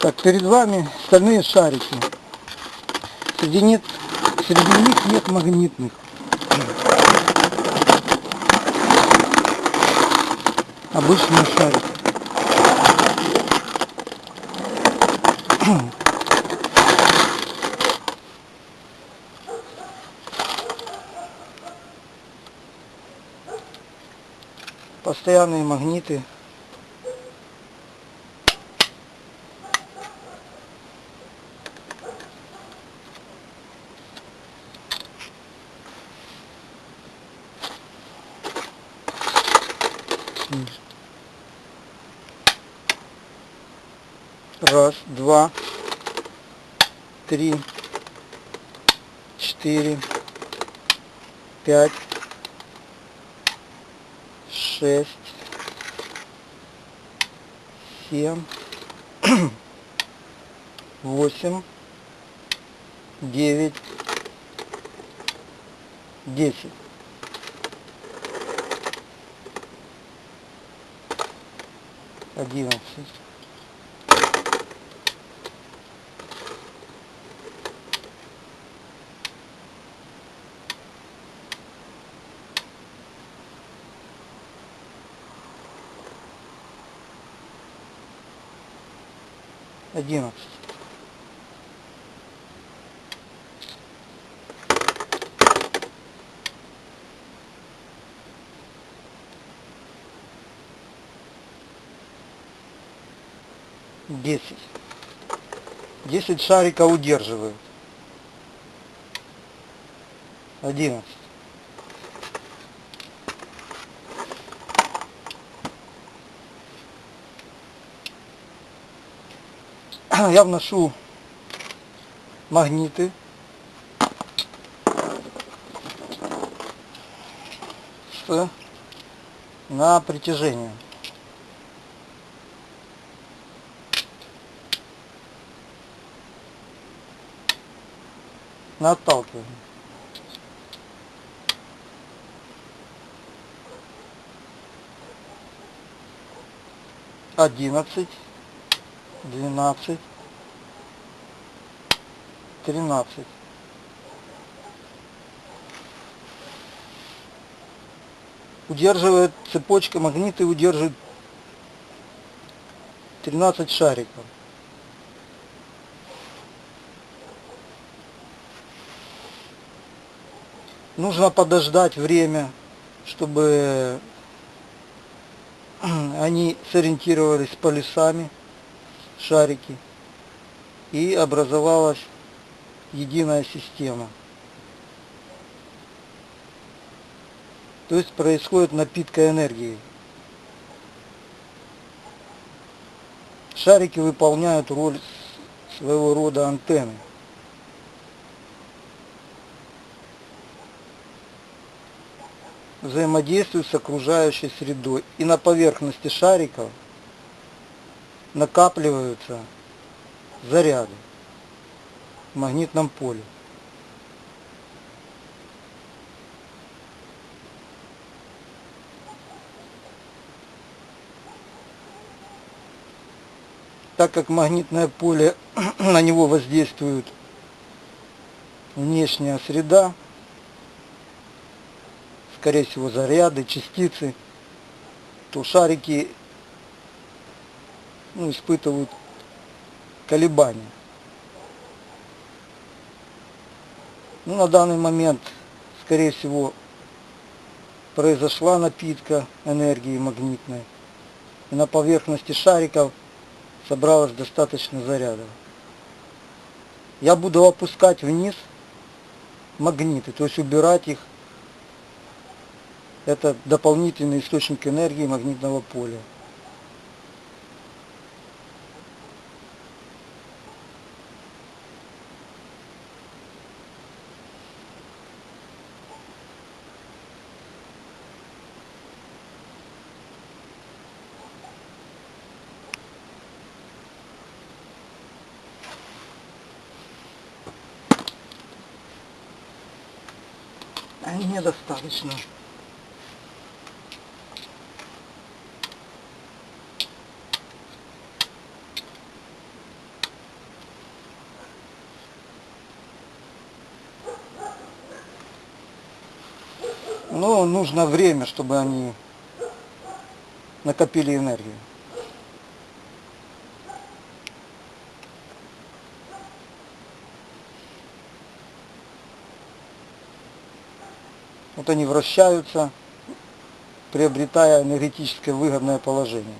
Так, перед вами стальные шарики. Среди, нет, среди них нет магнитных. Обычные шарики. Постоянные магниты. Раз, два, три, четыре, пять, шесть, семь, восемь, девять, десять. Одиннадцать. Одиннадцать. Десять. Десять шарика удерживают. Одиннадцать. я вношу магниты. Что? На притяжение. На отталкивание. Одиннадцать, двенадцать, 13. Удерживает цепочка магниты, удерживает 13 шариков. Нужно подождать время, чтобы они сориентировались с полюсами, шарики, и образовалась единая система. То есть происходит напитка энергии. Шарики выполняют роль своего рода антенны. Взаимодействуют с окружающей средой. И на поверхности шариков накапливаются заряды магнитном поле. Так как магнитное поле, на него воздействует внешняя среда, скорее всего заряды, частицы, то шарики ну, испытывают колебания. Ну, на данный момент, скорее всего, произошла напитка энергии магнитной. И на поверхности шариков собралось достаточно зарядов. Я буду опускать вниз магниты, то есть убирать их. Это дополнительный источник энергии магнитного поля. недостаточно. Но нужно время, чтобы они накопили энергию. Вот они вращаются, приобретая энергетическое выгодное положение.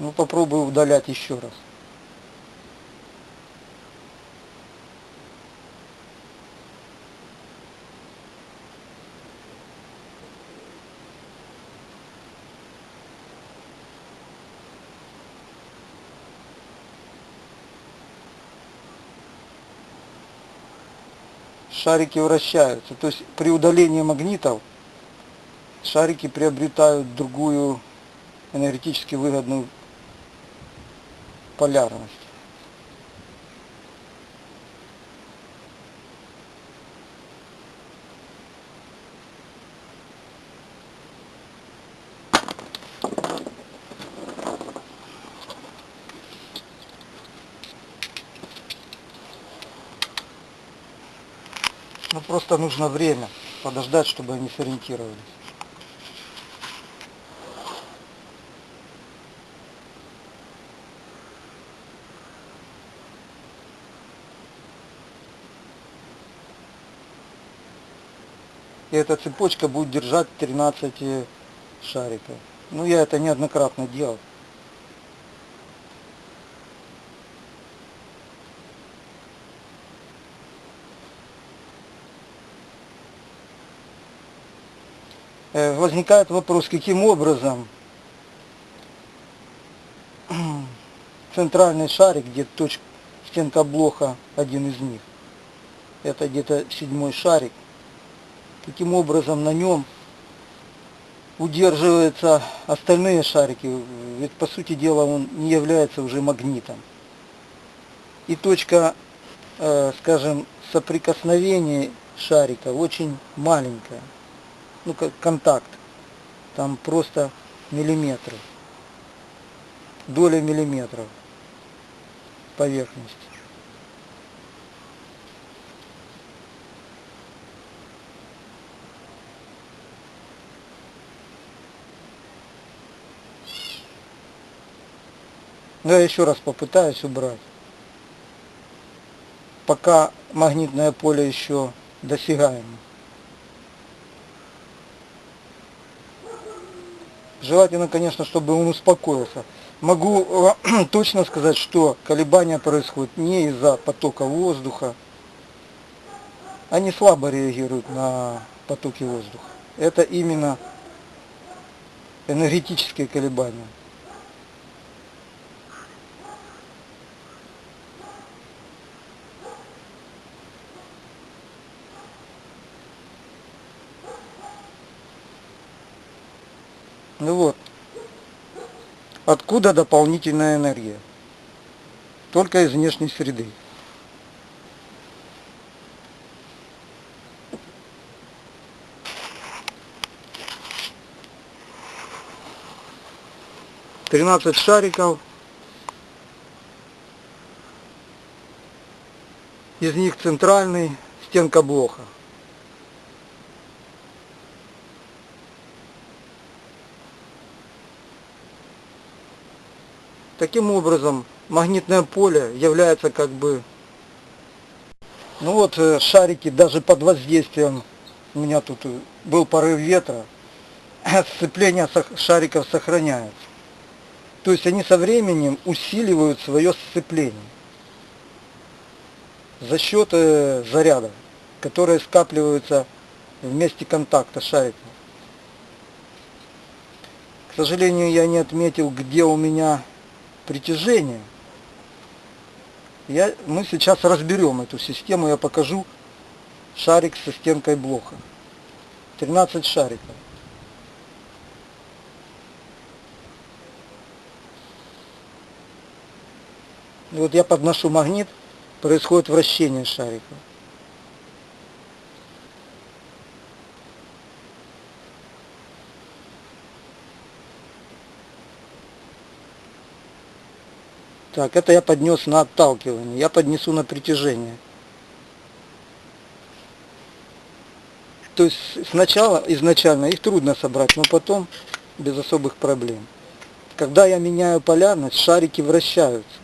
Ну попробую удалять еще раз. Шарики вращаются. То есть при удалении магнитов шарики приобретают другую энергетически выгодную полярность. Ну просто нужно время подождать, чтобы они сориентировались. И эта цепочка будет держать 13 шариков. Ну я это неоднократно делал. Возникает вопрос, каким образом центральный шарик, где точка, стенка блока, один из них, это где-то седьмой шарик, каким образом на нем удерживаются остальные шарики, ведь по сути дела он не является уже магнитом. И точка, э, скажем, соприкосновения шарика очень маленькая ну как контакт, там просто миллиметры, доля миллиметров поверхности. Но я еще раз попытаюсь убрать. Пока магнитное поле еще досягаемо. Желательно, конечно, чтобы он успокоился. Могу точно сказать, что колебания происходят не из-за потока воздуха. Они слабо реагируют на потоки воздуха. Это именно энергетические колебания. Ну вот. Откуда дополнительная энергия? Только из внешней среды. Тринадцать шариков. Из них центральный стенка блока. Таким образом, магнитное поле является как бы... Ну вот э, шарики даже под воздействием, у меня тут э, был порыв ветра, сцепление шариков сохраняется. То есть они со временем усиливают свое сцепление за счет э, зарядов, которые скапливаются в месте контакта шариков. К сожалению, я не отметил, где у меня притяжения. Я, мы сейчас разберем эту систему, я покажу шарик со стенкой блока. 13 шариков. И вот я подношу магнит, происходит вращение шарика. Так, это я поднес на отталкивание. Я поднесу на притяжение. То есть сначала, изначально их трудно собрать, но потом без особых проблем. Когда я меняю полярность, шарики вращаются.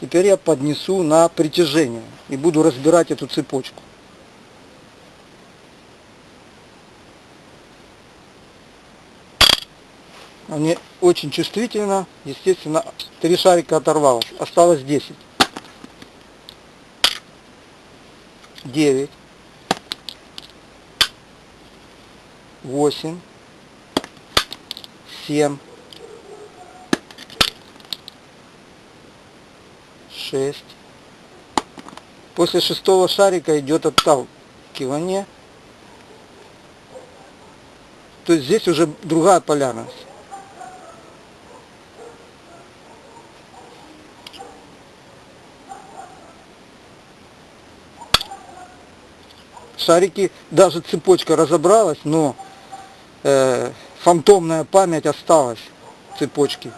Теперь я поднесу на притяжение и буду разбирать эту цепочку. Они очень чувствительно, естественно, три шарика оторвалось, осталось 10. 9. 8. 7. 6. После шестого шарика идет отталкивание. То есть здесь уже другая полярность. Шарики, даже цепочка разобралась, но э, фантомная память осталась цепочки.